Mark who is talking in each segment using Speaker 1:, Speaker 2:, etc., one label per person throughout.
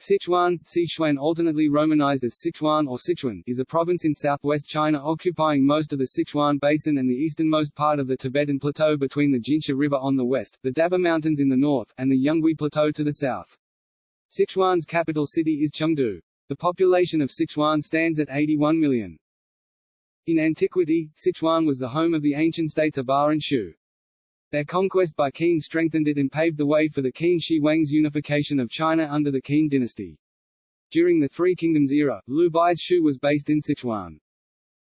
Speaker 1: Sichuan, Sichuan alternately romanized as Sichuan or Sichuan, is a province in southwest China occupying most of the Sichuan Basin and the easternmost part of the Tibetan Plateau between the Jinsha River on the west, the Daba Mountains in the north, and the Yungui Plateau to the south. Sichuan's capital city is Chengdu. The population of Sichuan stands at 81 million. In antiquity, Sichuan was the home of the ancient states of Ba and Shu. Their conquest by Qin strengthened it and paved the way for the Qin Shi Huang's unification of China under the Qin dynasty. During the Three Kingdoms era, Liu Bei's Shu was based in Sichuan.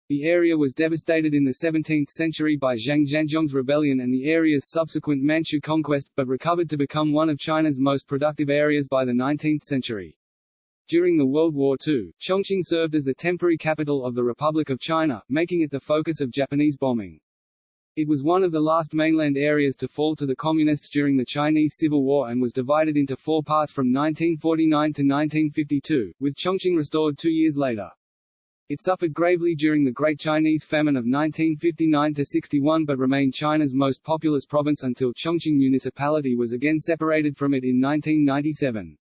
Speaker 1: The area was devastated in the 17th century by Zhang Xianzhong's rebellion and the area's subsequent Manchu conquest, but recovered to become one of China's most productive areas by the 19th century. During the World War II, Chongqing served as the temporary capital of the Republic of China, making it the focus of Japanese bombing. It was one of the last mainland areas to fall to the Communists during the Chinese Civil War and was divided into four parts from 1949 to 1952, with Chongqing restored two years later. It suffered gravely during the Great Chinese Famine of 1959–61 but remained China's most populous province until Chongqing Municipality was again separated from it in 1997.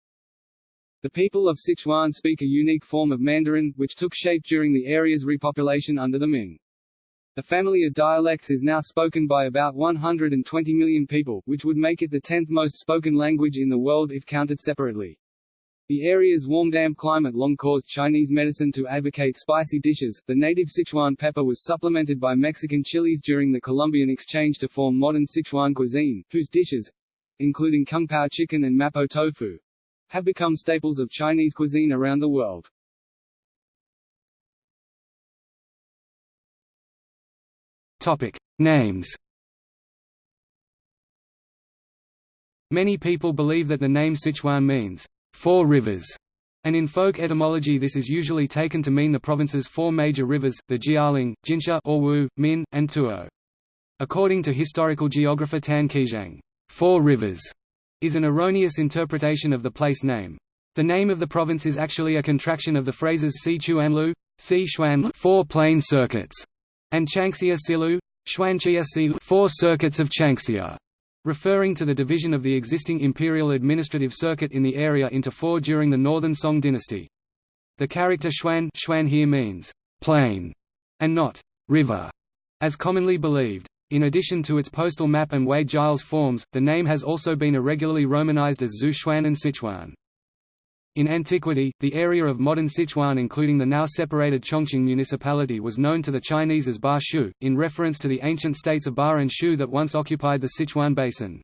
Speaker 1: The people of Sichuan speak a unique form of Mandarin, which took shape during the area's repopulation under the Ming. The family of dialects is now spoken by about 120 million people, which would make it the 10th most spoken language in the world if counted separately. The area's warm damp climate long caused Chinese medicine to advocate spicy dishes. The native Sichuan pepper was supplemented by Mexican chilies during the Columbian exchange to form modern Sichuan cuisine, whose dishes including kung pao chicken and mapo tofu have become staples of Chinese cuisine around the world.
Speaker 2: Topic: Names. Many people believe that the name Sichuan means four rivers, and in folk etymology this is usually taken to mean the province's four major rivers, the Jialing, Jinsha or Wu, Min, and Tuo. According to historical geographer Tan Qixiang, Four Rivers is an erroneous interpretation of the place name. The name of the province is actually a contraction of the phrases Si Chuanlu, Si Xuanlu, four plain circuits, and Changxia Silu, Xuanqia Silu four circuits of Changxia, referring to the division of the existing imperial administrative circuit in the area into four during the Northern Song dynasty. The character Xuan, Xuan here means plain, and not river, as commonly believed. In addition to its postal map and Wade Giles forms, the name has also been irregularly romanized as Zhu Xuan and Sichuan. In antiquity, the area of modern Sichuan including the now separated Chongqing municipality was known to the Chinese as Ba Shu, in reference to the ancient states of Ba and Shu that once occupied the Sichuan basin.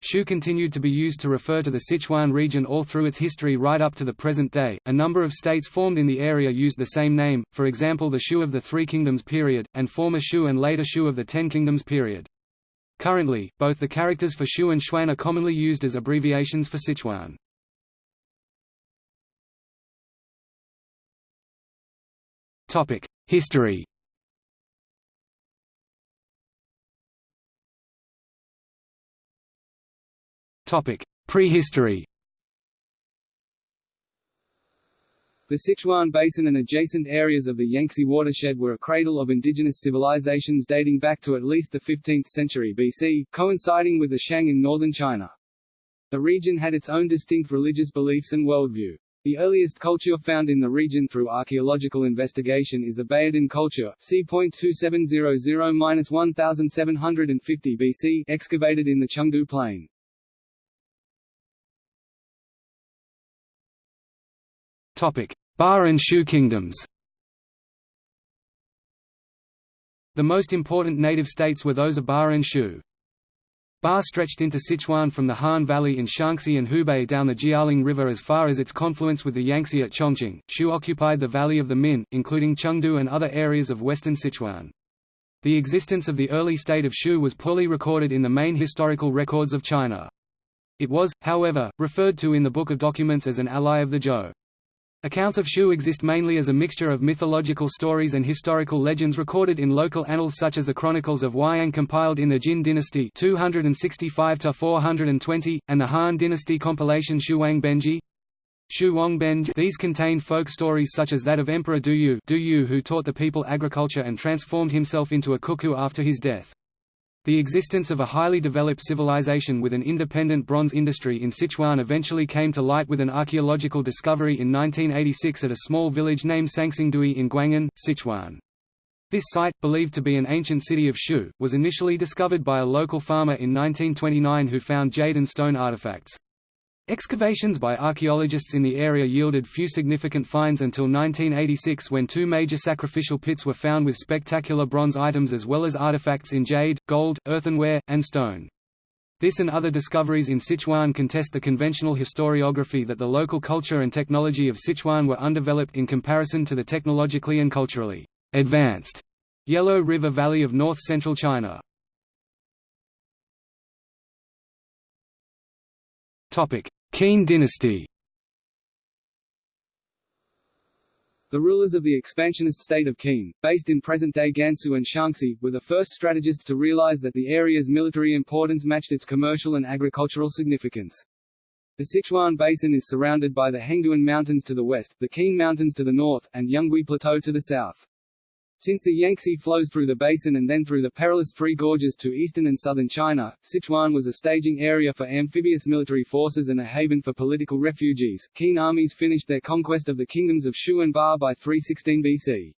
Speaker 2: Shu continued to be used to refer to the Sichuan region all through its history right up to the present day. A number of states formed in the area used the same name, for example the Shu of the Three Kingdoms period, and former Shu and later Shu of the Ten Kingdoms period. Currently, both the characters for Shu and Xuan are commonly used as abbreviations for Sichuan. History Prehistory
Speaker 1: The Sichuan Basin and adjacent areas of the Yangtze watershed were a cradle of indigenous civilizations dating back to at least the 15th century BC, coinciding with the Shang in northern China. The region had its own distinct religious beliefs and worldview. The earliest culture found in the region through archaeological investigation is the Bayadan culture, c. 2700–1750 BC, excavated in the Chengdu plain.
Speaker 2: Topic: Ba and Shu kingdoms. The most important native states were those of Ba and Shu. Ba stretched into Sichuan from the Han Valley in Shaanxi and Hubei down the Jialing River as far as its confluence with the Yangtze at Chongqing. Shu occupied the valley of the Min, including Chengdu and other areas of western Sichuan. The existence of the early state of Shu was poorly recorded in the main historical records of China. It was, however, referred to in the Book of Documents as an ally of the Zhou. Accounts of Shu exist mainly as a mixture of mythological stories and historical legends recorded in local annals such as the Chronicles of Huayang compiled in the Jin dynasty 265–420, and the Han dynasty compilation Shuang Benji. Shu. These contain folk stories such as that of Emperor Duyu, Duyu who taught the people agriculture and transformed himself into a cuckoo after his death. The existence of a highly developed civilization with an independent bronze industry in Sichuan eventually came to light with an archaeological discovery in 1986 at a small village named Sanxingdui in Guanghan, Sichuan. This site, believed to be an ancient city of Shu, was initially discovered by a local farmer in 1929 who found jade and stone artifacts. Excavations by archaeologists in the area yielded few significant finds until 1986 when two major sacrificial pits were found with spectacular bronze items as well as artifacts in jade, gold, earthenware, and stone. This and other discoveries in Sichuan contest the conventional historiography that the local culture and technology of Sichuan were undeveloped in comparison to the technologically and culturally advanced Yellow River Valley of north-central China. Qin dynasty
Speaker 1: The rulers of the expansionist state of Qin, based in present-day Gansu and Shaanxi, were the first strategists to realize that the area's military importance matched its commercial and agricultural significance. The Sichuan Basin is surrounded by the Hengduan Mountains to the west, the Qin Mountains to the north, and Yungui Plateau to the south. Since the Yangtze flows through the basin and then through the perilous Three Gorges to eastern and southern China, Sichuan was a staging area for amphibious military forces and a haven for political refugees. Qin armies finished their conquest of the kingdoms of Shu and Ba by 316 BC.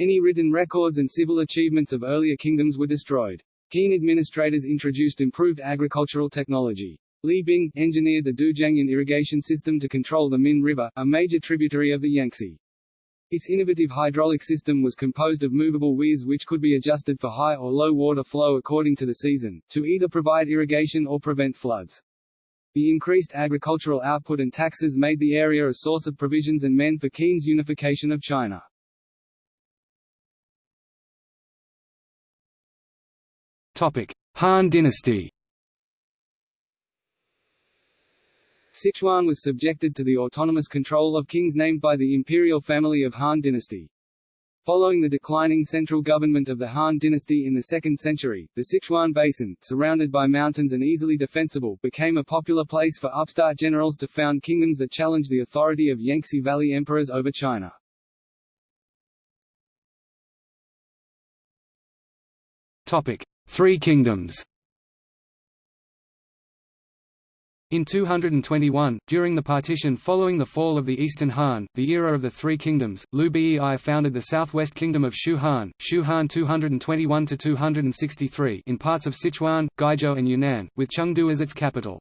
Speaker 1: Any written records and civil achievements of earlier kingdoms were destroyed. Qin administrators introduced improved agricultural technology. Li Bing, engineered the Dujiangyan irrigation system to control the Min River, a major tributary of the Yangtze. Its innovative hydraulic system was composed of movable weirs which could be adjusted for high or low water flow according to the season, to either provide irrigation or prevent floods. The increased agricultural output and taxes made the area a source of provisions and men for Qin's unification of China.
Speaker 2: Han dynasty
Speaker 1: Sichuan was subjected to the autonomous control of kings named by the imperial family of Han dynasty. Following the declining central government of the Han dynasty in the 2nd century, the Sichuan Basin, surrounded by mountains and easily defensible, became a popular place for upstart generals to found kingdoms that challenged the authority of Yangtze Valley emperors over China.
Speaker 2: Topic: Three kingdoms In 221, during the partition following the fall of the Eastern Han, the era of the Three Kingdoms, Liu Bei founded the southwest kingdom of Shu Han, Shu Han 221–263 in parts of Sichuan, Guizhou and Yunnan, with Chengdu as its capital.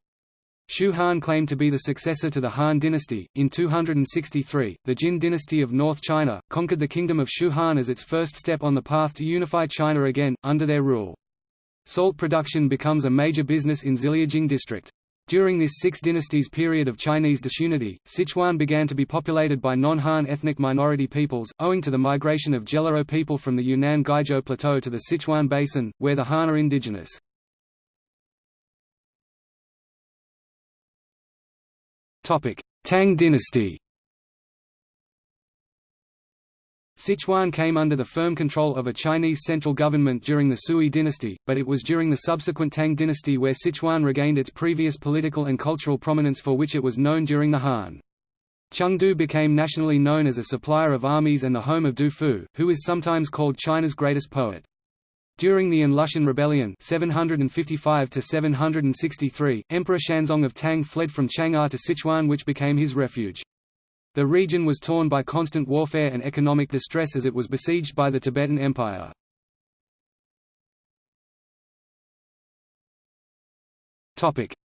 Speaker 2: Shu Han claimed to be the successor to the Han dynasty. In 263, the Jin dynasty of North China, conquered the kingdom of Shu Han as its first step on the path to unify China again, under their rule. Salt production becomes a major business in Ziliujing district. During this Six Dynasties period of Chinese disunity, Sichuan began to be populated by non-Han ethnic minority peoples, owing to the migration of Gelao people from the Yunnan Guizhou Plateau to the Sichuan Basin, where the Han are indigenous. Tang dynasty Sichuan came under the firm control of a Chinese central government during the Sui dynasty, but it was during the subsequent Tang dynasty where Sichuan regained its previous political and cultural prominence for which it was known during the Han. Chengdu became nationally known as a supplier of armies and the home of Du Fu, who is sometimes called China's greatest poet. During the Lushan Rebellion 755 Emperor Xuanzong of Tang fled from Chang'an to Sichuan which became his refuge. The region was torn by constant warfare and economic distress as it was besieged by the Tibetan Empire.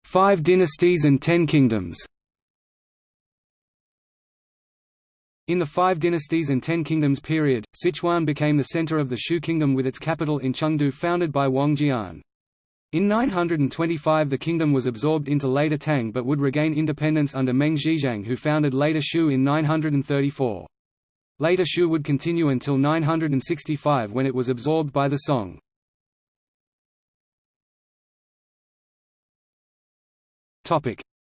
Speaker 2: Five dynasties and ten kingdoms In the Five Dynasties and Ten Kingdoms period, Sichuan became the center of the Shu kingdom with its capital in Chengdu founded by Wang Jian. In 925 the kingdom was absorbed into later Tang but would regain independence under Meng Zhixiang who founded later Shu in 934. Later Shu would continue until 965 when it was absorbed by the Song.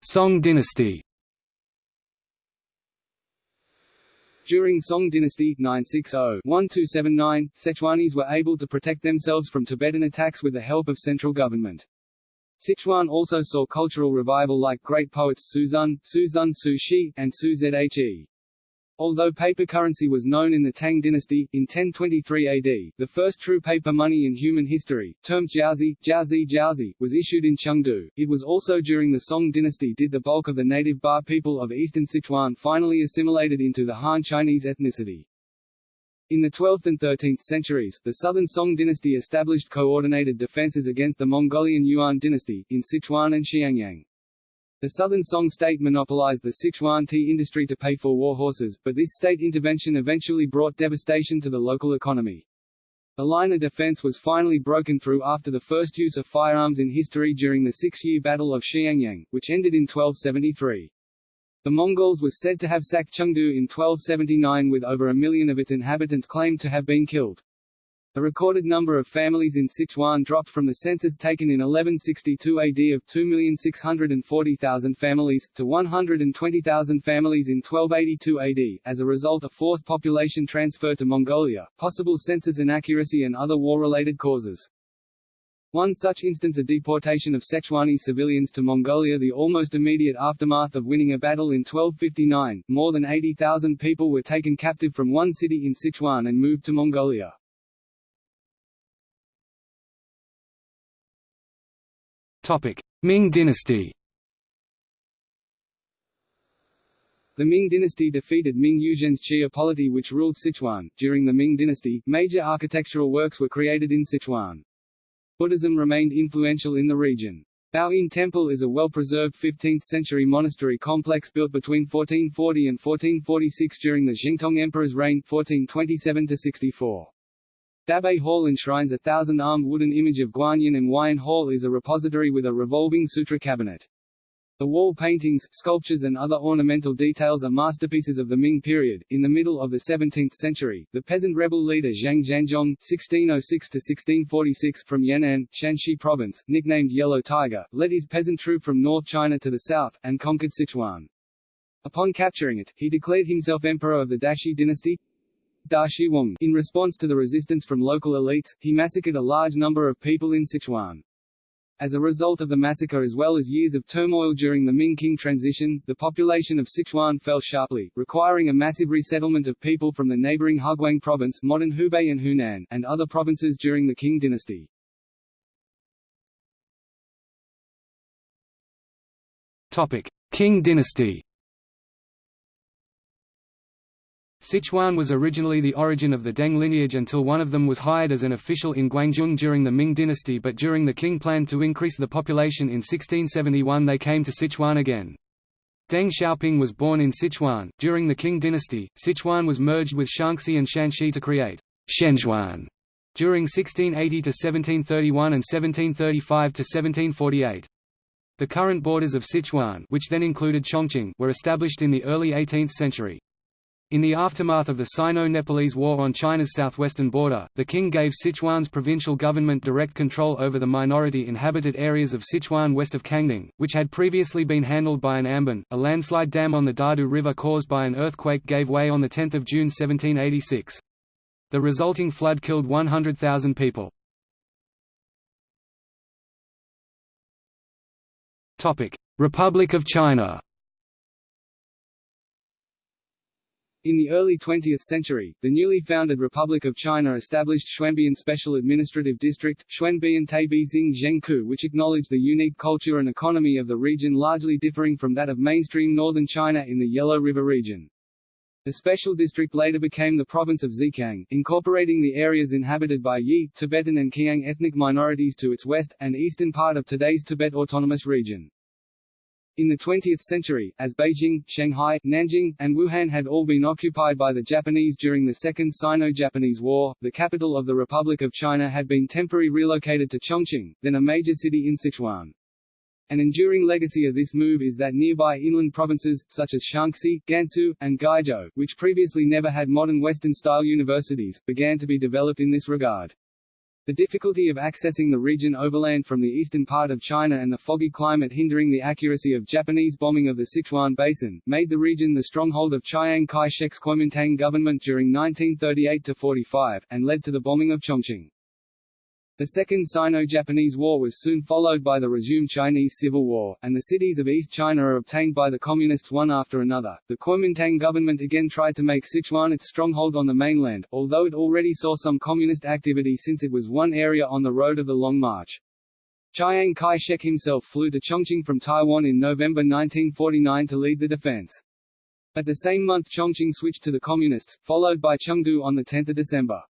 Speaker 2: Song dynasty
Speaker 1: During Song dynasty 960-1279, Sichuanese were able to protect themselves from Tibetan attacks with the help of central government. Sichuan also saw cultural revival like great poets Su Xun, Su Xun Su Shi, and Su Zhe. Although paper currency was known in the Tang dynasty, in 1023 AD, the first true paper money in human history, termed jiaozi, jiaozi jiaozi, was issued in Chengdu. It was also during the Song dynasty did the bulk of the native Ba people of eastern Sichuan finally assimilated into the Han Chinese ethnicity. In the 12th and 13th centuries, the southern Song dynasty established coordinated defences against the Mongolian Yuan dynasty, in Sichuan and Xiangyang. The southern Song state monopolized the Sichuan tea industry to pay for war horses, but this state intervention eventually brought devastation to the local economy. The line of defense was finally broken through after the first use of firearms in history during the six-year Battle of Xiangyang, which ended in 1273. The Mongols were said to have sacked Chengdu in 1279 with over a million of its inhabitants claimed to have been killed. The recorded number of families in Sichuan dropped from the census taken in 1162 AD of 2,640,000 families, to 120,000 families in 1282 AD, as a result of forced population transfer to Mongolia, possible census inaccuracy and other war-related causes. One such instance of deportation of Sichuanese civilians to Mongolia the almost immediate aftermath of winning a battle in 1259, more than 80,000 people were taken captive from one city in Sichuan and moved to Mongolia.
Speaker 2: Ming dynasty
Speaker 1: The Ming dynasty defeated Ming Yuzhen's Xia polity which ruled Sichuan. During the Ming dynasty, major architectural works were created in Sichuan. Buddhism remained influential in the region. Baoen Temple is a well-preserved 15th-century monastery complex built between 1440 and 1446 during the Zhengtong Emperor's reign 1427–64. Dabei Hall enshrines a thousand-armed wooden image of Guanyin and Huayan Hall is a repository with a revolving sutra cabinet. The wall paintings, sculptures and other ornamental details are masterpieces of the Ming period. In the middle of the 17th century, the peasant rebel leader Zhang Xianzhong (1606–1646) from Yan'an, Shanxi Province, nicknamed Yellow Tiger, led his peasant troop from North China to the south, and conquered Sichuan. Upon capturing it, he declared himself emperor of the Daxi dynasty, In response to the resistance from local elites, he massacred a large number of people in Sichuan. As a result of the massacre as well as years of turmoil during the Ming-Qing transition, the population of Sichuan fell sharply, requiring a massive resettlement of people from the neighboring Huguang province modern Hubei and Hunan, and other provinces during the Qing dynasty. Topic.
Speaker 2: Qing dynasty Sichuan was originally the origin of the Deng lineage until one of them was hired as an official in Guangzhou during the Ming dynasty but during the Qing plan to increase the population in 1671 they came to Sichuan again. Deng Xiaoping was born in Sichuan. During the Qing dynasty, Sichuan was merged with Shaanxi and Shanxi to create Shenzhuan during 1680 to 1731 and 1735 to 1748. The current borders of Sichuan, which then included Chongqing, were established in the early 18th century. In the aftermath of the Sino-Nepalese War on China's southwestern border, the king gave Sichuan's provincial government direct control over the minority-inhabited areas of Sichuan west of Kangding, which had previously been handled by an amban. A landslide dam on the Dadu River caused by an earthquake gave way on 10 June 1786. The resulting flood killed 100,000 people. Republic of China
Speaker 1: In the early 20th century, the newly founded Republic of China established Xuanbian Special Administrative District Xuanbian Taibizing Zhengku which acknowledged the unique culture and economy of the region largely differing from that of mainstream northern China in the Yellow River region. The special district later became the province of Zhejiang, incorporating the areas inhabited by Yi, Tibetan and Qiang ethnic minorities to its west, and eastern part of today's Tibet Autonomous Region. In the 20th century, as Beijing, Shanghai, Nanjing, and Wuhan had all been occupied by the Japanese during the Second Sino-Japanese War, the capital of the Republic of China had been temporarily relocated to Chongqing, then a major city in Sichuan. An enduring legacy of this move is that nearby inland provinces, such as Shaanxi, Gansu, and Guizhou, which previously never had modern Western-style universities, began to be developed in this regard. The difficulty of accessing the region overland from the eastern part of China and the foggy climate hindering the accuracy of Japanese bombing of the Sichuan Basin, made the region the stronghold of Chiang Kai-shek's Kuomintang government during 1938–45, and led to the bombing of Chongqing. The Second Sino-Japanese War was soon followed by the resumed Chinese Civil War, and the cities of East China are obtained by the Communists one after another. The Kuomintang government again tried to make Sichuan its stronghold on the mainland, although it already saw some communist activity since it was one area on the road of the Long March. Chiang Kai-shek himself flew to Chongqing from Taiwan in November 1949 to lead the defense. At the same month Chongqing switched to the Communists, followed by Chengdu on 10 December.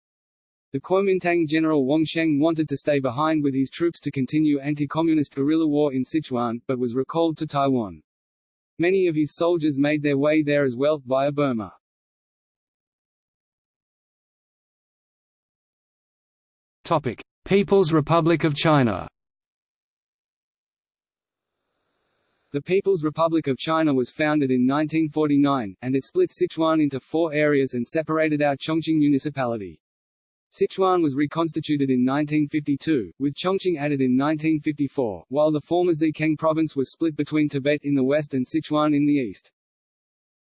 Speaker 1: The Kuomintang general Wang Sheng wanted to stay behind with his troops to continue anti-communist guerrilla war in Sichuan, but was recalled to Taiwan. Many of his soldiers made their way there as well, via Burma.
Speaker 2: Topic: People's Republic of China.
Speaker 1: The People's Republic of China was founded in 1949, and it split Sichuan into four areas and separated out Chongqing Municipality. Sichuan was reconstituted in 1952, with Chongqing added in 1954, while the former Zhejiang province was split between Tibet in the west and Sichuan in the east.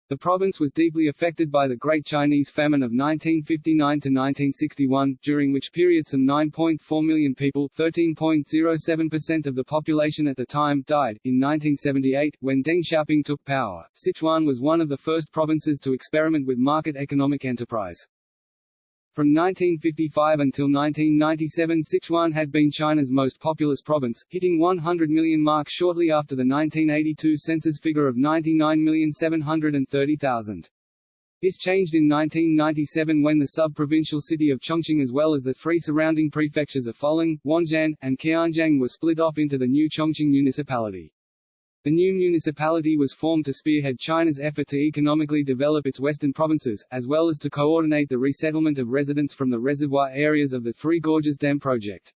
Speaker 1: The province was deeply affected by the Great Chinese Famine of 1959 to 1961, during which period some 9.4 million people 13.07% of the population at the time died. In 1978, when Deng Xiaoping took power, Sichuan was one of the first provinces to experiment with market economic enterprise. From 1955 until 1997 Sichuan had been China's most populous province, hitting 100 million mark shortly after the 1982 census figure of 99,730,000. This changed in 1997 when the sub-provincial city of Chongqing as well as the three surrounding prefectures of Fuling, Wenzhen, and Qianjiang were split off into the new Chongqing municipality. The new municipality was formed to spearhead China's effort to economically develop its western provinces, as well as to coordinate the resettlement of residents from the reservoir areas of the Three Gorges Dam project.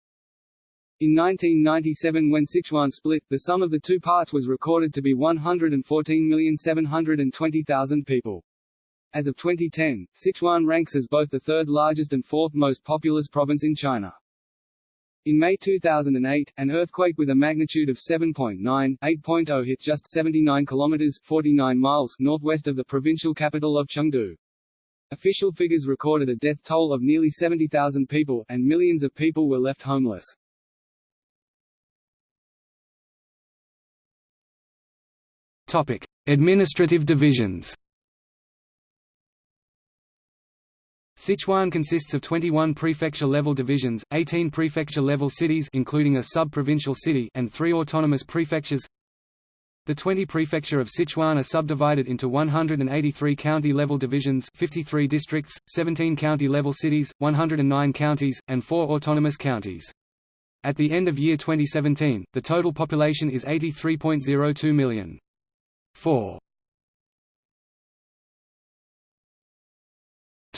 Speaker 1: In 1997 when Sichuan split, the sum of the two parts was recorded to be 114,720,000 people. As of 2010, Sichuan ranks as both the third largest and fourth most populous province in China. In May 2008, an earthquake with a magnitude of 7.9, 8.0 hit just 79 kilometers 49 miles northwest of the provincial capital of Chengdu. Official figures recorded a death toll of nearly 70,000 people, and millions of people were left homeless.
Speaker 2: Topic: Administrative divisions. Sichuan consists of 21 prefecture-level divisions, 18 prefecture-level cities including a sub-provincial city and 3 autonomous prefectures. The 20 prefecture of Sichuan are subdivided into 183 county-level divisions 53 districts, 17 county-level cities, 109 counties, and 4 autonomous counties. At the end of year 2017, the total population is 83.02 million. 4.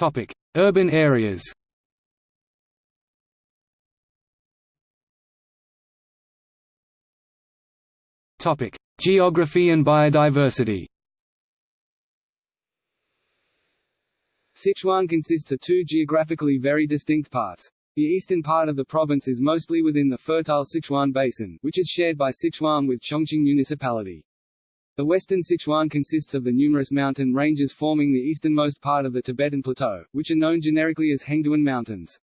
Speaker 2: Topic: Urban areas. Topic: Geography and biodiversity.
Speaker 1: Sichuan consists of two geographically very distinct parts. The eastern part of the province is mostly within the fertile Sichuan Basin, which is shared by Sichuan with Chongqing Municipality. The western Sichuan consists of the numerous mountain ranges forming the easternmost part of the Tibetan Plateau, which are known generically as Hengduan Mountains.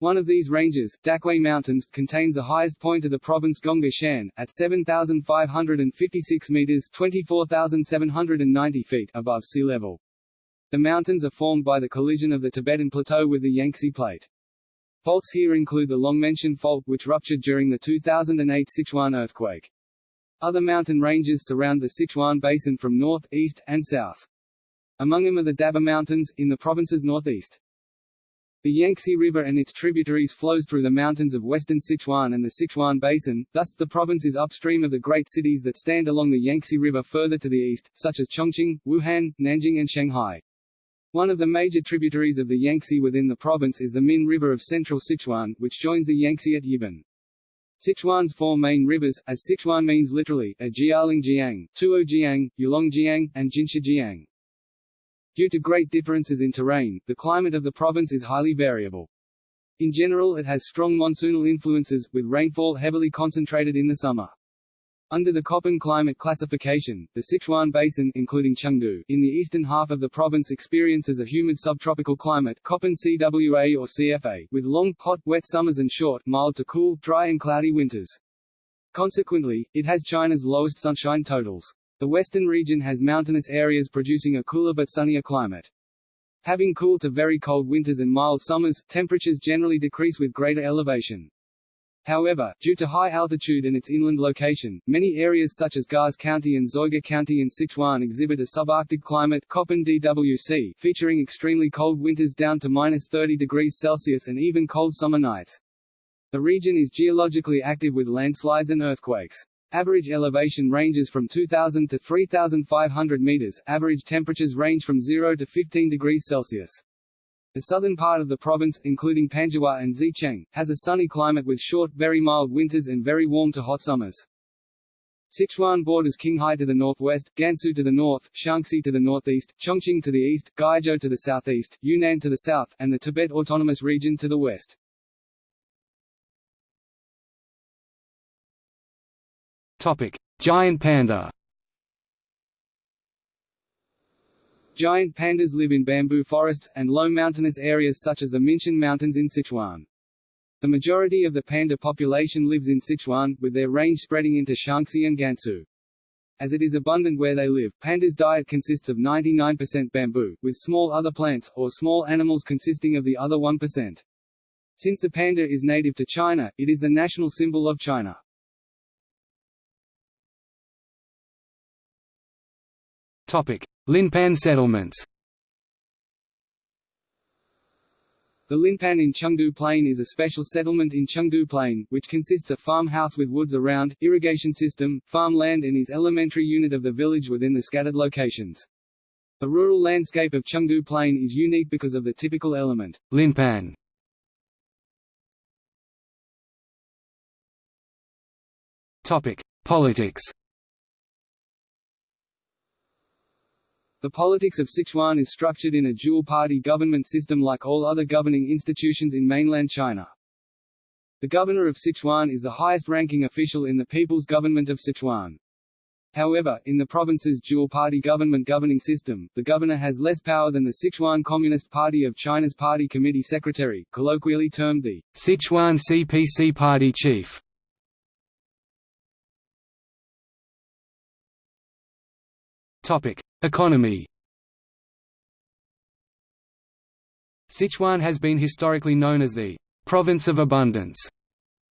Speaker 1: One of these ranges, Dakwei Mountains, contains the highest point of the province Gongga Shan, at 7,556 meters 24,790 feet above sea level. The mountains are formed by the collision of the Tibetan Plateau with the Yangtze Plate. Faults here include the Longmenshan fault which ruptured during the 2008 Sichuan earthquake. Other mountain ranges surround the Sichuan Basin from north, east, and south. Among them are the Daba Mountains, in the province's northeast. The Yangtze River and its tributaries flows through the mountains of western Sichuan and the Sichuan Basin, thus, the province is upstream of the great cities that stand along the Yangtze River further to the east, such as Chongqing, Wuhan, Nanjing and Shanghai. One of the major tributaries of the Yangtze within the province is the Min River of central Sichuan, which joins the Yangtze at Yibin. Sichuan's four main rivers, as Sichuan means literally, are Jialing Tuojiang, Yulongjiang, and Jinshajiang. Due to great differences in terrain, the climate of the province is highly variable. In general it has strong monsoonal influences, with rainfall heavily concentrated in the summer. Under the Köppen climate classification, the Sichuan Basin including Chengdu, in the eastern half of the province experiences a humid subtropical climate Köppen CWA or CFA, with long, hot, wet summers and short, mild to cool, dry and cloudy winters. Consequently, it has China's lowest sunshine totals. The western region has mountainous areas producing a cooler but sunnier climate. Having cool to very cold winters and mild summers, temperatures generally decrease with greater elevation. However, due to high altitude and its inland location, many areas such as Gars County and Zoiga County in Sichuan exhibit a subarctic climate Köppen DWC, featuring extremely cold winters down to minus 30 degrees Celsius and even cold summer nights. The region is geologically active with landslides and earthquakes. Average elevation ranges from 2,000 to 3,500 meters, average temperatures range from 0 to 15 degrees Celsius. The southern part of the province, including Panzhihua and Zicheng, has a sunny climate with short, very mild winters and very warm to hot summers. Sichuan borders Qinghai to the northwest, Gansu to the north, Shaanxi to the northeast, Chongqing to the east, Guizhou to the southeast, Yunnan to the south, and the Tibet Autonomous Region to the west.
Speaker 2: Topic: Giant panda.
Speaker 1: Giant pandas live in bamboo forests, and low mountainous areas such as the Minshan Mountains in Sichuan. The majority of the panda population lives in Sichuan, with their range spreading into Shaanxi and Gansu. As it is abundant where they live, pandas' diet consists of 99% bamboo, with small other plants, or small animals consisting of the other 1%. Since the panda is native to China, it is the national symbol of China.
Speaker 2: Topic: Linpan settlements.
Speaker 1: The Linpan in Chengdu Plain is a special settlement in Chengdu Plain, which consists of farmhouse with woods around, irrigation system, farmland and is elementary unit of the village within the scattered locations. The rural landscape of Chengdu Plain is unique because of the typical element,
Speaker 2: Linpan. Politics.
Speaker 1: The politics of Sichuan is structured in a dual-party government system like all other governing institutions in mainland China. The governor of Sichuan is the highest-ranking official in the People's Government of Sichuan. However, in the province's dual-party government governing system, the governor has less power than the Sichuan Communist Party of China's party committee secretary, colloquially termed the
Speaker 2: Sichuan CPC party chief. Topic: Economy. Sichuan has been historically known as the province of abundance.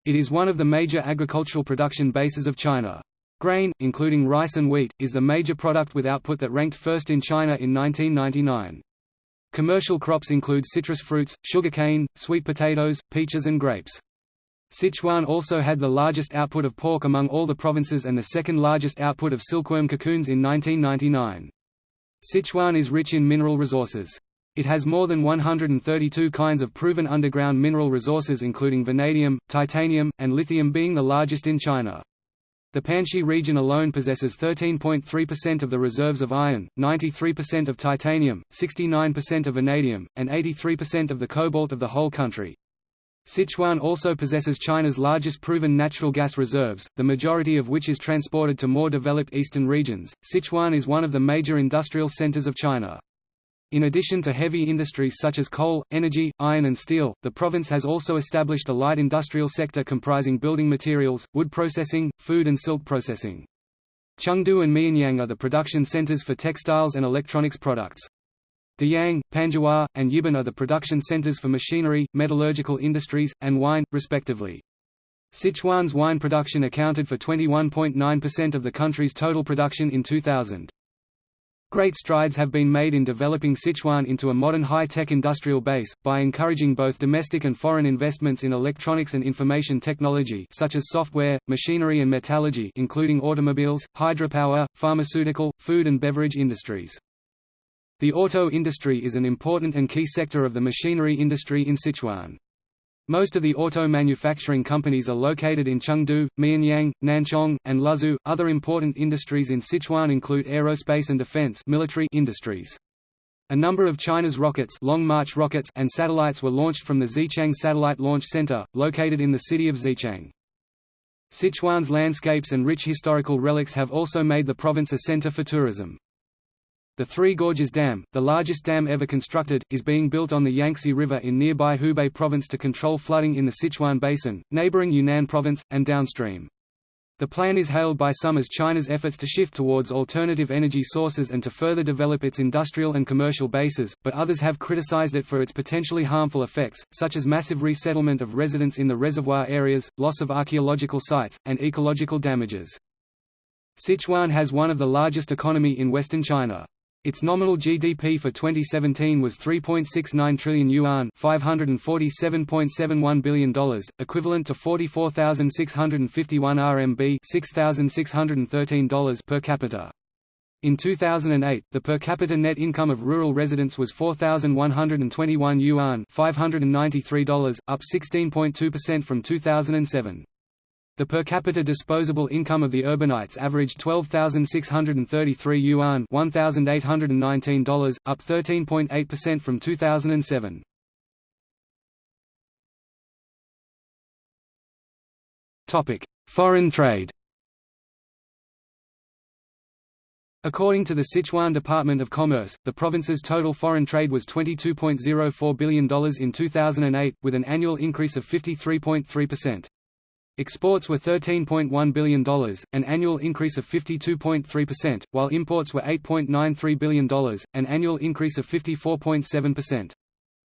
Speaker 2: It is one of the major agricultural production bases of China. Grain, including rice and wheat, is the major product with output that ranked first in China in 1999. Commercial crops include citrus fruits, sugarcane, sweet potatoes, peaches and grapes. Sichuan also had the largest output of pork among all the provinces and the second largest output of silkworm cocoons in 1999. Sichuan is rich in mineral resources. It has more than 132 kinds of proven underground mineral resources including vanadium, titanium, and lithium being the largest in China. The Panxi region alone possesses 13.3% of the reserves of iron, 93% of titanium, 69% of vanadium, and 83% of the cobalt of the whole country. Sichuan also possesses China's largest proven natural gas reserves, the majority of which is transported to more developed eastern regions. Sichuan is one of the major industrial centers of China. In addition to heavy industries such as coal, energy, iron and steel, the province has also established a light industrial sector comprising building materials, wood processing, food and silk processing. Chengdu and Mianyang are the production centers for textiles and electronics products. Deyang, Panzhihua, and Yibin are the production centers for machinery, metallurgical industries, and wine, respectively. Sichuan's wine production accounted for 21.9% of the country's total production in 2000. Great strides have been made in developing Sichuan into a modern high-tech industrial base, by encouraging both domestic and foreign investments in electronics and information technology such as software, machinery and metallurgy including automobiles, hydropower, pharmaceutical, food and beverage industries. The auto industry is an important and key sector of the machinery industry in Sichuan. Most of the auto manufacturing companies are located in Chengdu, Mianyang, Nanchong, and Luzhou. Other important industries in Sichuan include aerospace and defense military industries. A number of China's rockets, Long March rockets and satellites were launched from the Xichang Satellite Launch Center, located in the city of Xichang. Sichuan's landscapes and rich historical relics have also made the province a center for tourism. The Three Gorges Dam, the largest dam ever constructed, is being built on the Yangtze River in nearby Hubei province to control flooding in the Sichuan Basin, neighboring Yunnan province, and downstream. The plan is hailed by some as China's efforts to shift towards alternative energy sources and to further develop its industrial and commercial bases, but others have criticized it for its potentially harmful effects, such as massive resettlement of residents in the reservoir areas, loss of archaeological sites, and ecological damages. Sichuan has one of the largest economy in western China. Its nominal GDP for 2017 was 3.69 trillion yuan, $547.71 billion, equivalent to 44,651 RMB, $6,613 per capita. In 2008, the per capita net income of rural residents was 4,121 yuan, $593, up 16.2% from 2007. The per capita disposable income of the urbanites averaged 12,633 yuan $1,819, up 13.8% from 2007. Foreign trade According to the Sichuan Department of Commerce, the province's total foreign trade was $22.04 billion in 2008, with an annual increase of 53.3%. Exports were $13.1 billion, an annual increase of 52.3%, while imports were $8.93 billion, an annual increase of 54.7%.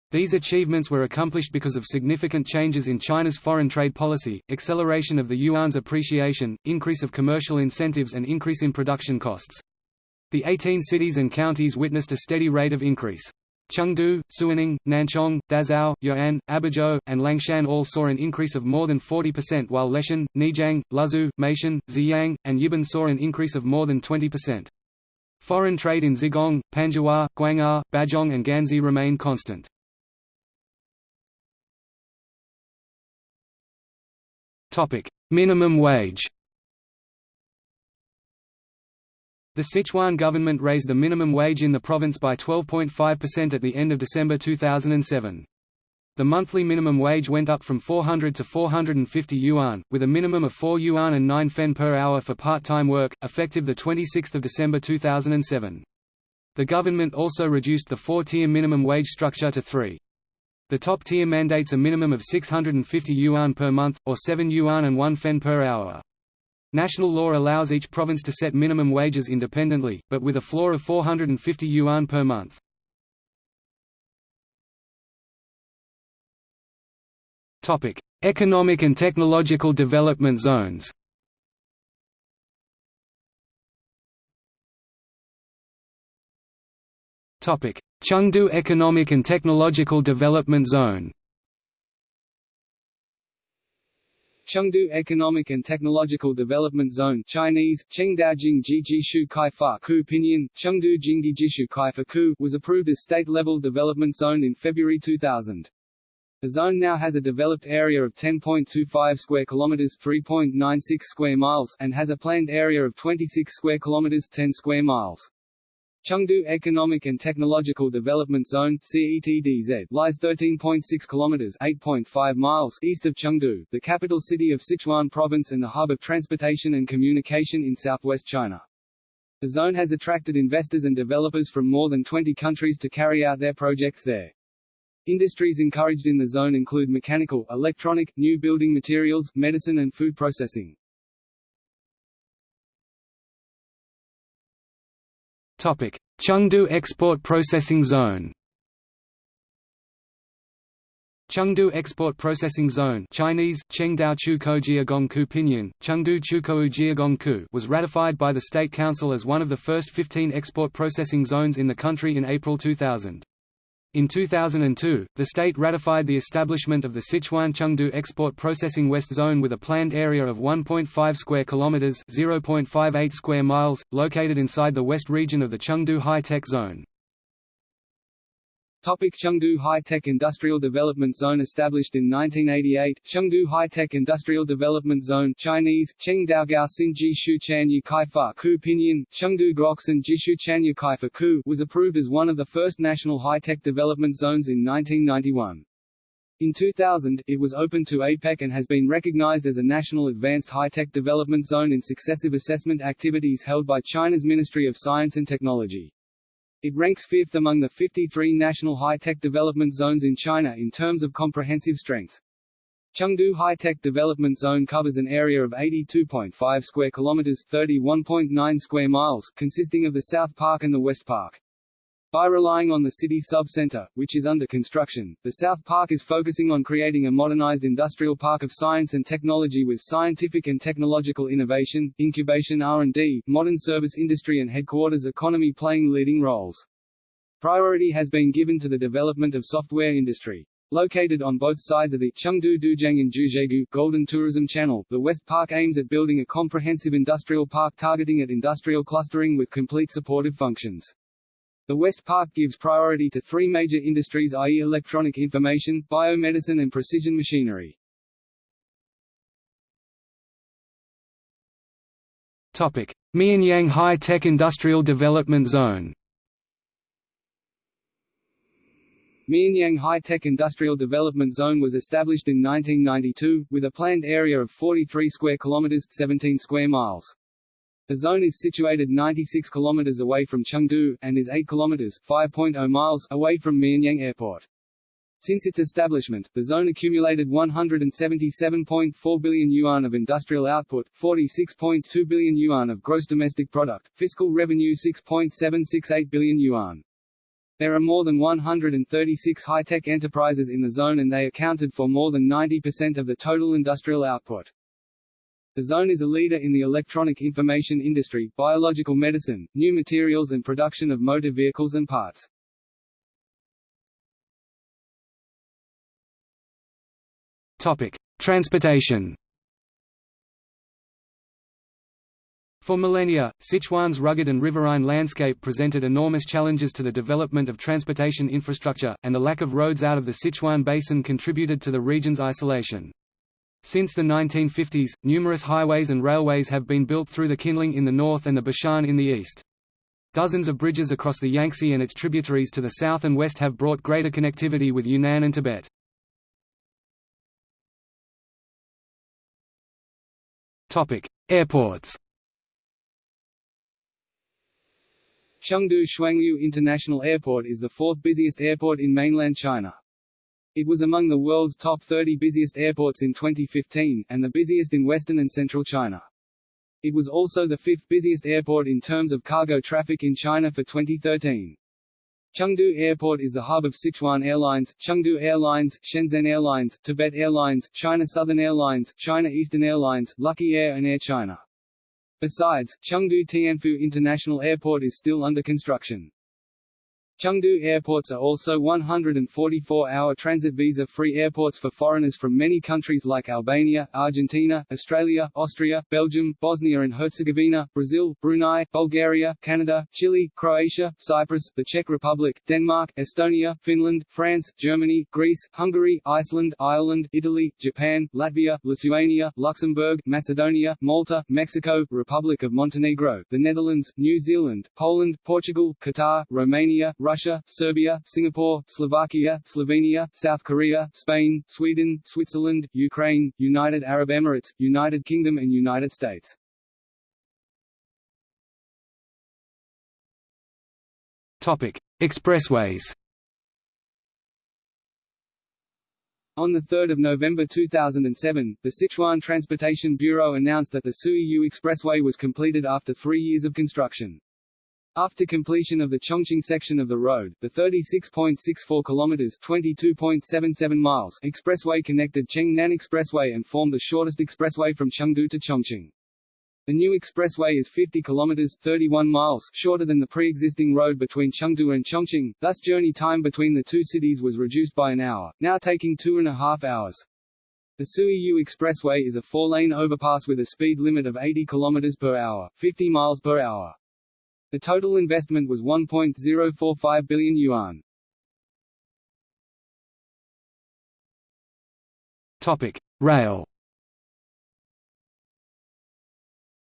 Speaker 2: These achievements were accomplished because of significant changes in China's foreign trade policy, acceleration of the yuan's appreciation, increase of commercial incentives and increase in production costs. The 18 cities and counties witnessed a steady rate of increase. Chengdu, Suining, Nanchong, Dazhou, Yuan, Abizhou, and Liangshan all saw an increase of more than 40% while Leshan, Neijiang, Luzhou, Meishan, Ziyang, and Yibin saw an increase of more than 20%. Foreign trade in Zigong, Panzhihua, Guang'an, Bazhong and Ganzi remained constant. Minimum wage The Sichuan government raised the minimum wage in the province by 12.5% at the end of December 2007. The monthly minimum wage went up from 400 to 450 yuan, with a minimum of 4 yuan and 9 fen per hour for part-time work, effective 26 December 2007. The government also reduced the four-tier minimum wage structure to three. The top tier mandates a minimum of 650 yuan per month, or 7 yuan and 1 fen per hour. National law allows each province to set minimum wages independently, but with a floor of 450 yuan per month. Economic and technological development zones Chengdu Economic and Technological Development Zone
Speaker 1: Chengdu Economic and Technological Development Zone Chinese, Kaifa Ku Pinyin, Chengdu Jingjijishu Kaifa Ku was approved as state-level development zone in February 2000. The zone now has a developed area of 10.25 square kilometers, 3.96 square miles, and has a planned area of 26 square kilometers, 10 square miles. Chengdu Economic and Technological Development Zone CETDZ lies 13.6 kilometers (8.5 miles) east of Chengdu, the capital city of Sichuan province and the hub of transportation and communication in southwest China. The zone has attracted investors and developers from more than 20 countries to carry out their projects there. Industries encouraged in the zone include mechanical, electronic, new building materials, medicine and food processing.
Speaker 2: Chengdu Export Processing Zone Chengdu Export Processing Zone Chinese, Pinyin, Chengdu Chukou was ratified by the State Council as one of the first 15 export processing zones in the country in April 2000. In 2002, the state ratified the establishment of the Sichuan Chengdu Export Processing West Zone with a planned area of 1.5 square kilometers (0.58 square miles), located inside the west region of the Chengdu High-Tech Zone.
Speaker 1: Topic Chengdu High-Tech Industrial Development Zone Established in 1988, Chengdu High-Tech Industrial Development Zone Chinese, Chengdaogao Xinji Shuchan Yukaifa Ku Pinyin, Chengdu Groxin Jishuchan Yukaifa Ku was approved as one of the first national high-tech development zones in 1991. In 2000, it was opened to APEC and has been recognized as a national advanced high-tech development zone in successive assessment activities held by China's Ministry of Science and Technology. It ranks fifth among the 53 national high-tech development zones in China in terms of comprehensive strength. Chengdu High-Tech Development Zone covers an area of 82.5 square kilometers, 31.9 square miles, consisting of the South Park and the West Park. By relying on the city sub-center, which is under construction, the South Park is focusing on creating a modernized industrial park of science and technology with scientific and technological innovation, incubation R&D, modern service industry and headquarters economy playing leading roles. Priority has been given to the development of software industry. Located on both sides of the Chengdu Dujang and Golden Tourism Channel, the West Park aims at building a comprehensive industrial park targeting at industrial clustering with complete supportive functions. The West Park gives priority to three major industries i.e. electronic information, biomedicine and precision machinery.
Speaker 2: Topic: Mianyang High-Tech Industrial Development Zone.
Speaker 1: Mianyang High-Tech Industrial Development Zone was established in 1992, with a planned area of 43 square kilometers 17 square miles. The zone is situated 96 km away from Chengdu, and is 8 km 5.0 miles away from Mianyang Airport. Since its establishment, the zone accumulated 177.4 billion yuan of industrial output, 46.2 billion yuan of gross domestic product, fiscal revenue 6.768 billion yuan. There are more than 136 high-tech enterprises in the zone and they accounted for more than 90% of the total industrial output. The zone is a leader in the electronic information industry, biological medicine, new materials and production of motor vehicles and parts.
Speaker 2: Topic: Transportation. For millennia, Sichuan's rugged and riverine landscape presented enormous challenges to the development of transportation infrastructure, and the lack of roads out of the Sichuan basin contributed to the region's isolation. Since the 1950s, numerous highways and railways have been built through the Qinling in the north and the Bashan in the east. Dozens of bridges across the Yangtze and its tributaries to the south and west have brought greater connectivity with Yunnan and Tibet. Airports
Speaker 1: Chengdu Shuangliu International Airport is the fourth busiest airport in mainland China. It was among the world's top 30 busiest airports in 2015, and the busiest in western and central China. It was also the fifth busiest airport in terms of cargo traffic in China for 2013. Chengdu Airport is the hub of Sichuan Airlines, Chengdu Airlines, Shenzhen Airlines, Tibet Airlines, China Southern Airlines, China Eastern Airlines, Lucky Air and Air China. Besides, Chengdu Tianfu International Airport is still under construction. Chengdu airports are also 144-hour transit visa-free airports for foreigners from many countries like Albania, Argentina, Australia, Austria, Belgium, Bosnia and Herzegovina, Brazil, Brunei, Bulgaria, Canada, Chile, Croatia, Cyprus, the Czech Republic, Denmark, Estonia, Finland, France, Germany, Greece, Hungary, Iceland, Ireland, Italy, Japan, Latvia, Lithuania, Luxembourg, Macedonia, Malta, Mexico, Republic of Montenegro, the Netherlands, New Zealand, Poland, Portugal, Qatar, Romania, Russia, Serbia, Singapore, Slovakia, Slovenia, South Korea, Spain, Sweden, Switzerland, Ukraine, United Arab Emirates, United Kingdom and United States.
Speaker 2: Topic: Expressways.
Speaker 1: On 3 November 2007, the Sichuan Transportation Bureau announced that the Suiyu Expressway was completed after three years of construction. After completion of the Chongqing section of the road, the 36.64 kilometers (22.77 miles) expressway connected Chengnan Expressway and formed the shortest expressway from Chengdu to Chongqing. The new expressway is 50 kilometers (31 miles) shorter than the pre-existing road between Chengdu and Chongqing, thus journey time between the two cities was reduced by an hour, now taking two and a half hours. The Suiyu Expressway is a four-lane overpass with a speed limit of 80 km per hour, 50 miles per hour. The total investment was 1.045 billion yuan.
Speaker 2: Topic: Rail.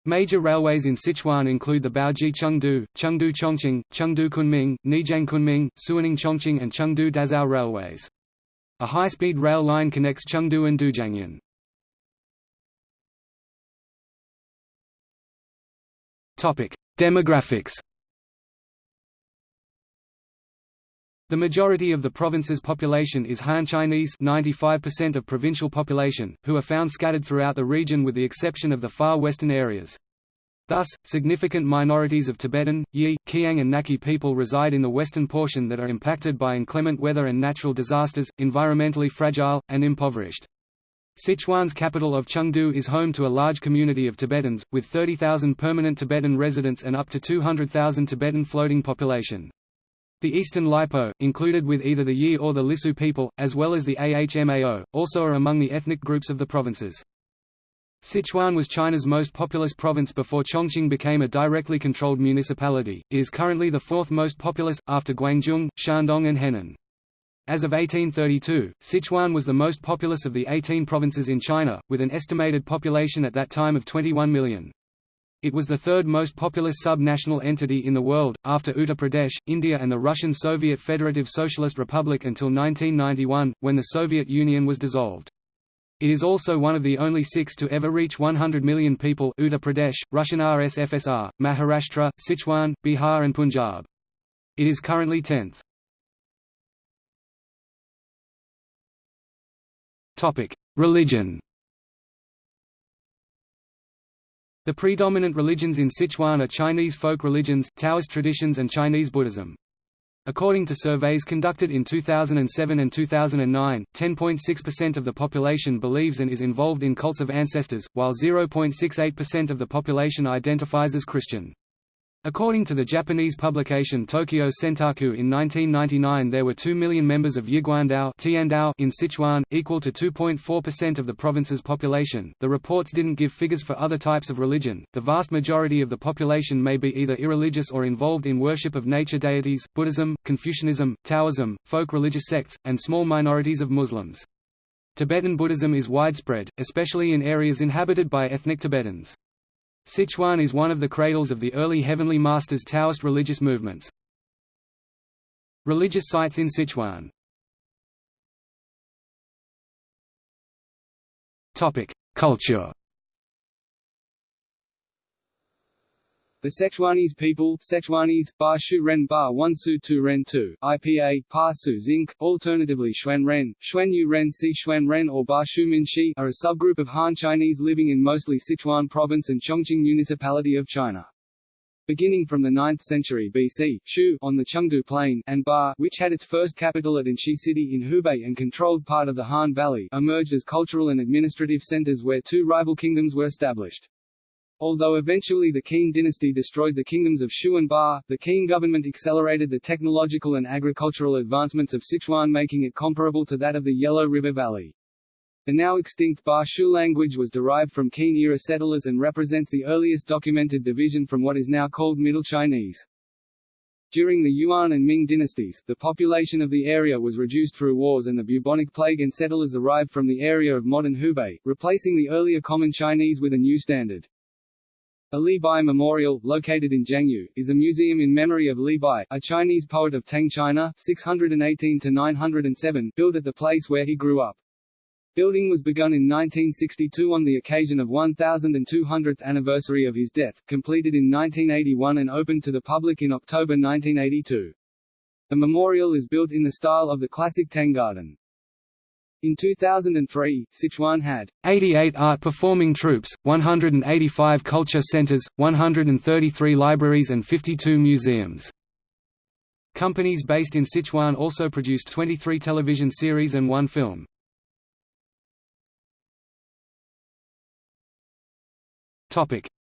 Speaker 2: Major railways in Sichuan include the Baoji Chengdu, Chengdu Chongqing, Chengdu Kunming, Neijiang Kunming, Suining Chongqing and Chengdu Dazhou railways. A high-speed rail line connects Chengdu and Dujiangyan. Demographics The majority of the province's population is Han Chinese 95% of provincial population, who are found scattered throughout the region with the exception of the far western areas. Thus, significant minorities of Tibetan, Yi, Qiang and Nakhi people reside in the western portion that are impacted by inclement weather and natural disasters, environmentally fragile, and impoverished. Sichuan's capital of Chengdu is home to a large community of Tibetans, with 30,000 permanent Tibetan residents and up to 200,000 Tibetan floating population. The Eastern Lipo, included with either the Yi or the Lisu people, as well as the Ahmao, also are among the ethnic groups of the provinces. Sichuan was China's most populous province before Chongqing became a directly controlled municipality. It is currently the fourth most populous, after Guangdong, Shandong, and Henan. As of 1832, Sichuan was the most populous of the 18 provinces in China, with an estimated population at that time of 21 million. It was the third most populous sub-national entity in the world, after Uttar Pradesh, India and the Russian Soviet Federative Socialist Republic until 1991, when the Soviet Union was dissolved. It is also one of the only six to ever reach 100 million people Uttar Pradesh, Russian RSFSR, Maharashtra, Sichuan, Bihar and Punjab. It is currently 10th. Religion The predominant religions in Sichuan are Chinese folk religions, Taoist traditions and Chinese Buddhism. According to surveys conducted in 2007 and 2009, 10.6% of the population believes and is involved in cults of ancestors, while 0.68% of the population identifies as Christian. According to the Japanese publication Tokyo Sentaku in 1999 there were 2 million members of Yiguandao in Sichuan, equal to 2.4% of the province's population. The reports didn't give figures for other types of religion. The vast majority of the population may be either irreligious or involved in worship of nature deities, Buddhism, Confucianism, Taoism, folk religious sects, and small minorities of Muslims. Tibetan Buddhism is widespread, especially in areas inhabited by ethnic Tibetans. Sichuan is one of the cradles of the early Heavenly Masters Taoist religious movements. Religious sites in Sichuan. Culture
Speaker 1: The Sichuanese people Sichuanese, Ba Shu Ren Ba One Su Tu Ren Tu, IPA, Pa Su Zinc, alternatively Xuan Ren, Xuan Yu Ren Si Xuan Ren or Ba Shu Min Shi are a subgroup of Han Chinese living in mostly Sichuan province and Chongqing Municipality of China. Beginning from the 9th century BC, Shu on the Chengdu Plain, and Ba which had its first capital at Enshi City in Hubei and controlled part of the Han Valley emerged as cultural and administrative centers where two rival kingdoms were established. Although eventually the Qin dynasty destroyed the kingdoms of Shu and Ba, the Qin government accelerated the technological and agricultural advancements of Sichuan making it comparable to that of the Yellow River Valley. The now extinct Ba Shu language was derived from Qin-era settlers and represents the earliest documented division from what is now called Middle Chinese. During the Yuan and Ming dynasties, the population of the area was reduced through wars and the bubonic plague and settlers arrived from the area of modern Hubei, replacing the earlier Common Chinese with a new standard. A Li Bai Memorial, located in Jiangyou, is a museum in memory of Li Bai, a Chinese poet of Tang China 618–907, built at the place where he grew up. Building was begun in 1962 on the occasion of 1200th anniversary of his death, completed in 1981 and opened to the public in October 1982. The memorial is built in the style of the classic Tang Garden. In 2003, Sichuan had
Speaker 2: 88 art performing troupes, 185 culture centers, 133 libraries and 52 museums. Companies based in Sichuan also produced 23 television series and one film.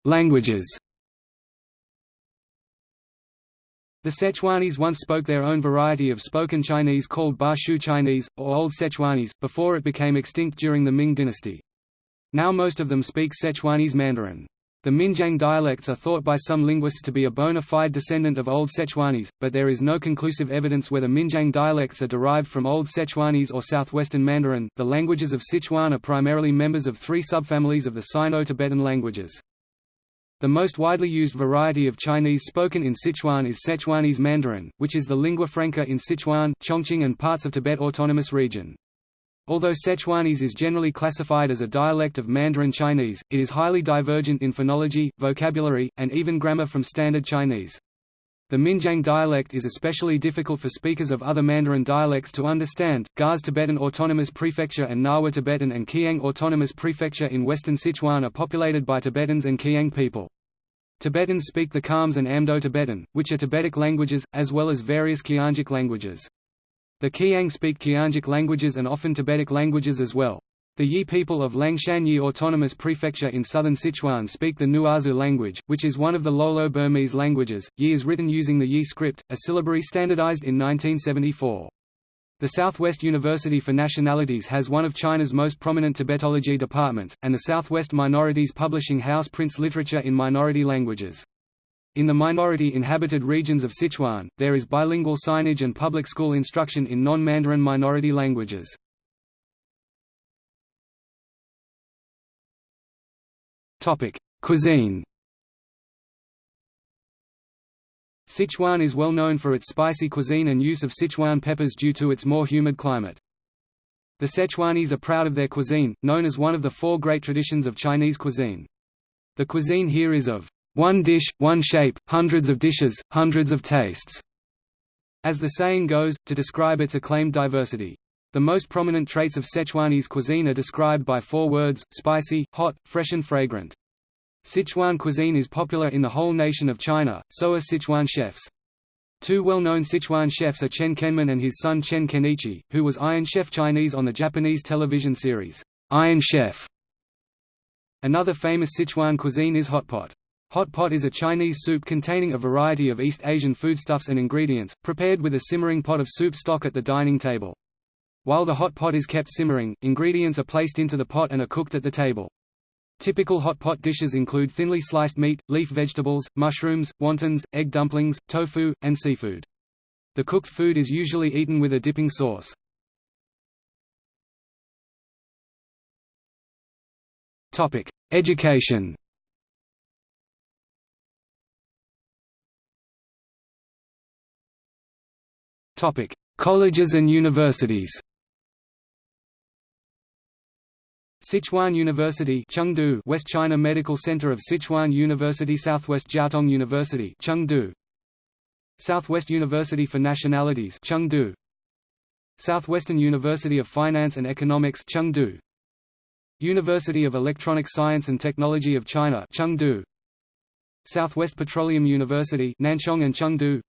Speaker 2: Languages The Sichuanese once spoke their own variety of spoken Chinese called Ba Shu Chinese, or Old Sichuanese, before it became extinct during the Ming dynasty. Now most of them speak Sichuanese Mandarin. The Minjiang dialects are thought by some linguists to be a bona fide descendant of Old Sichuanese, but there is no conclusive evidence whether Minjiang dialects are derived from Old Sichuanese or Southwestern Mandarin. The languages of Sichuan are primarily members of three subfamilies of the Sino-Tibetan languages. The most widely used variety of Chinese spoken in Sichuan is Sichuanese Mandarin, which is the lingua franca in Sichuan, Chongqing and parts of Tibet Autonomous Region. Although Sichuanese is generally classified as a dialect of Mandarin Chinese, it is highly divergent in phonology, vocabulary, and even grammar from Standard Chinese. The Minjiang dialect is especially difficult for speakers of other Mandarin dialects to understand. Garzê Tibetan Autonomous Prefecture and Ngawa Tibetan and Qiang Autonomous Prefecture in western Sichuan are populated by Tibetans and Qiang people. Tibetans speak the Khams and Amdo Tibetan, which are Tibetic languages, as well as various Qiangic languages. The Qiang speak Qiangic languages and often Tibetic languages as well. The Yi people of Liangshan Yi Autonomous Prefecture in southern Sichuan speak the Nuosu language, which is one of the Lolo Burmese languages. Yi is written using the Yi script, a syllabary standardized in 1974. The Southwest University for Nationalities has one of China's most prominent Tibetology departments, and the Southwest Minorities Publishing House prints literature in minority languages. In the minority-inhabited regions of Sichuan, there is bilingual signage and public school instruction in non-Mandarin minority languages. Topic: Cuisine. Sichuan is well known for its spicy cuisine and use of Sichuan peppers due to its more humid climate. The Sichuanese are proud of their cuisine, known as one of the four great traditions of Chinese cuisine. The cuisine here is of one dish, one shape, hundreds of dishes, hundreds of tastes, as the saying goes, to describe its acclaimed diversity. The most prominent traits of Sichuanese cuisine are described by four words, spicy, hot, fresh and fragrant. Sichuan cuisine is popular in the whole nation of China, so are Sichuan chefs. Two well-known Sichuan chefs are Chen Kenmin and his son Chen Kenichi, who was Iron Chef Chinese on the Japanese television series, Iron Chef. Another famous Sichuan cuisine is hot pot. Hot pot is a Chinese soup containing a variety of East Asian foodstuffs and ingredients, prepared with a simmering pot of soup stock at the dining table. While the hot pot is kept simmering, ingredients are placed into the pot and are cooked at the table. Typical hot pot dishes include thinly sliced meat, leaf vegetables, mushrooms, wontons, egg dumplings, tofu, and seafood. The cooked food is usually eaten with a dipping sauce. Topic: Education Topic: Colleges and universities Sichuan University Chengdu West China Medical Center of Sichuan University Southwest Jiaotong University Chengdu. Southwest University for Nationalities Chengdu. Southwestern University of Finance and Economics Chengdu. University of Electronic Science and Technology of China Chengdu. Southwest Petroleum University Nanchong and Chengdu.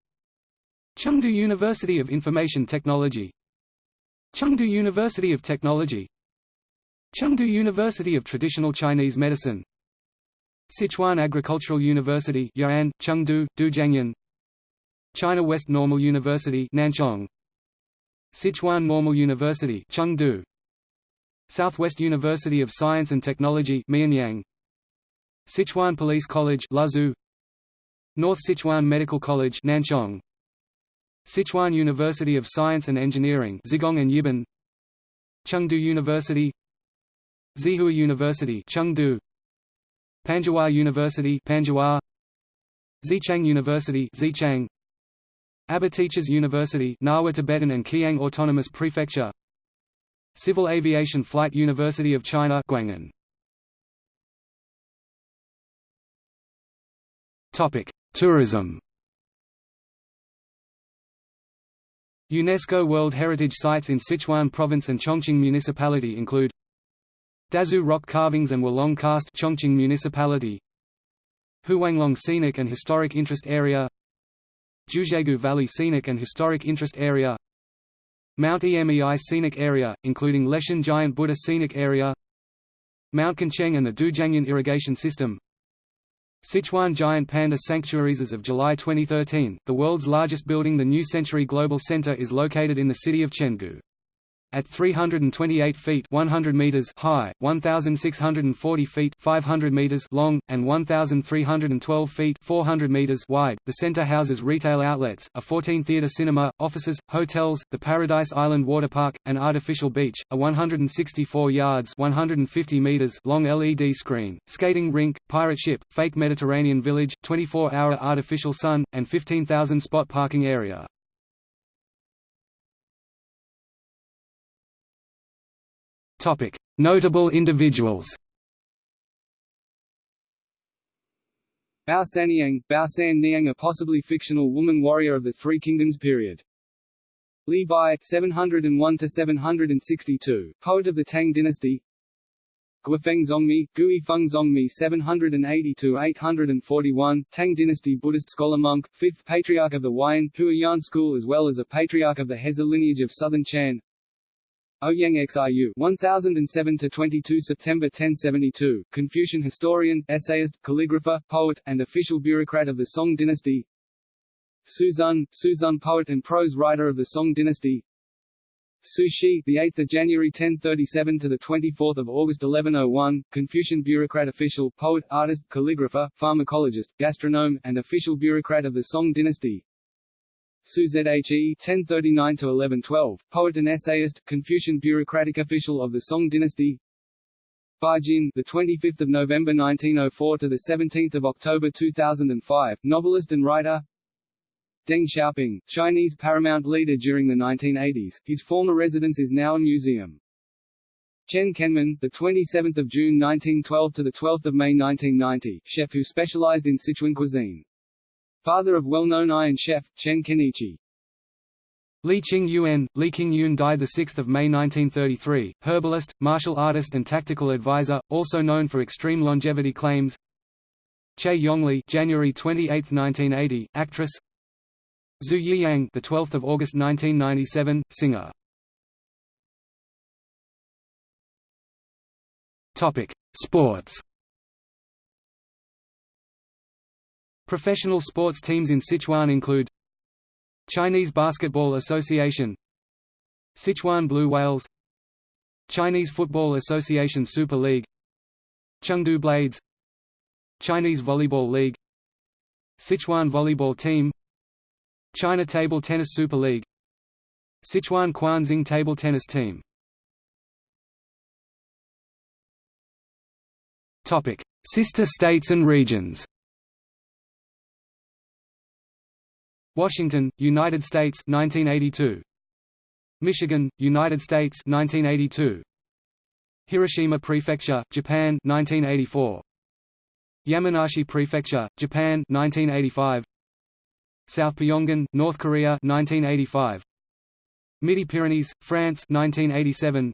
Speaker 2: Chengdu University of Information Technology. Chengdu University of Technology Chengdu University of Traditional Chinese Medicine. Sichuan Agricultural University Ya'an, Chengdu, Dujiangyan. China West Normal University Nanchong. Sichuan Normal University Chengdu. Southwest University of Science and Technology Mianyang. Sichuan Police College Luzhou North Sichuan Medical College Nanchong. Sichuan University of Science and Engineering Zigong and Yibin Chengdu University Xihua University Chengdu. Panzhihua University Panzhihua Xichang University Xichang Aba Teachers University Ngawa Tibetan and Qiang Autonomous Prefecture. Civil Aviation Flight University of China Guanghan. Topic Tourism. UNESCO World Heritage Sites in Sichuan Province and Chongqing Municipality include Dazu rock carvings and Wulong Karst Chongqing Municipality. Huanglong Scenic and Historic Interest Area. Jiuzhaigou Valley Scenic and Historic Interest Area. Mount Emei Scenic Area, including Leshan Giant Buddha Scenic Area. Mount Qingcheng and the Dujiangyan Irrigation System. Sichuan Giant Panda Sanctuaries As of July 2013, the world's largest building the New Century Global Center is located in the city of Chengdu. At 328 feet 100 meters high, 1,640 feet 500 meters long, and 1,312 feet 400 meters wide, the center houses retail outlets, a 14-theater cinema, offices, hotels, the Paradise Island Water Park, an artificial beach, a 164 yards 150 meters long LED screen, skating rink, pirate ship, fake Mediterranean village, 24-hour artificial sun, and 15,000 spot parking area. Notable individuals.
Speaker 1: Bao Saniang, Bao San Niang a possibly fictional woman warrior of the Three Kingdoms period. Li Bai 701–762, poet of the Tang dynasty. Guifeng Zongmi, Gui Feng Zongmi 780–841, Tang dynasty Buddhist scholar monk, fifth patriarch of the Huayan Huayan school as well as a patriarch of the Heze lineage of southern Chan Ouyang Xiu 1007 to 22 September 1072 Confucian historian essayist calligrapher poet and official bureaucrat of the Song dynasty. Su Xun Su Xun poet and prose writer of the Song dynasty. Su Shi the 8th of January 1037 to the 24th of August 1101 Confucian bureaucrat official poet artist calligrapher pharmacologist gastronome and official bureaucrat of the Song dynasty Su Zhe (1039–1112), poet and essayist, Confucian bureaucratic official of the Song dynasty. Ba Jin, the 25th of November 1904 to the 17th of October 2005, novelist and writer. Deng Xiaoping, Chinese paramount leader during the 1980s. His former residence is now a museum. Chen Kenmin, the 27th of June 1912 to the 12th of May 1990, chef who specialized in Sichuan cuisine. Father of well-known iron chef, Chen Kenichi.
Speaker 2: Li Qing Yuan, Li Qing Yun died 6 May 1933, herbalist, martial artist and tactical advisor, also known for extreme longevity claims. Che Yongli January 28, 1980, actress. Zhu Yiyang the 12th of August 1997, singer. Topic: Sports Professional sports teams in Sichuan include Chinese Basketball Association Sichuan Blue Whales Chinese Football Association Super League Chengdu Blades Chinese Volleyball League Sichuan Volleyball Team China Table Tennis Super League Sichuan Quanxing Table Tennis Team. Sister states and regions Washington, United States 1982. Michigan, United States 1982. Hiroshima Prefecture, Japan 1984. Yamanashi Prefecture, Japan 1985. South Pyongan, North Korea 1985. Midi-Pyrenees, France 1987.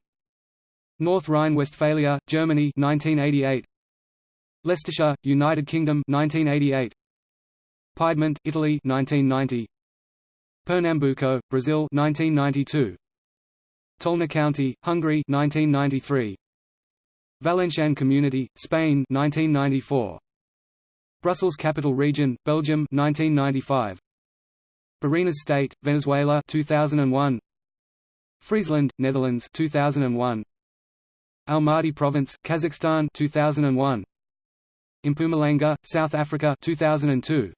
Speaker 2: North Rhine-Westphalia, Germany 1988. Leicestershire, United Kingdom 1988. Piedmont, Italy 1990. Pernambuco, Brazil 1992. Tolna County, Hungary 1993. Valencian Community, Spain 1994. Brussels Capital Region, Belgium 1995. Barinas State, Venezuela 2001. Friesland, Netherlands 2001. Almaty Province, Kazakhstan 2001. Mpumalanga, South Africa 2002.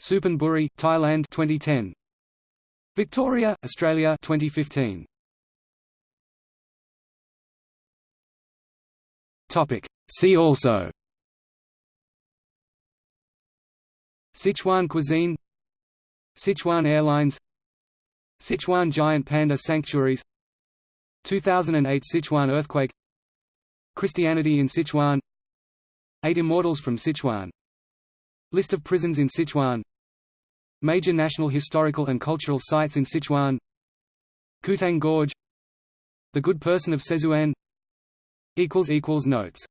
Speaker 2: Suphan Thailand 2010. Victoria, Australia 2015. Topic. See also. Sichuan cuisine. Sichuan Airlines. Sichuan giant panda sanctuaries. 2008 Sichuan earthquake. Christianity in Sichuan. Eight immortals from Sichuan List of prisons in Sichuan. Major national historical and cultural sites in Sichuan. Qutang Gorge. The Good Person of Szechuan Notes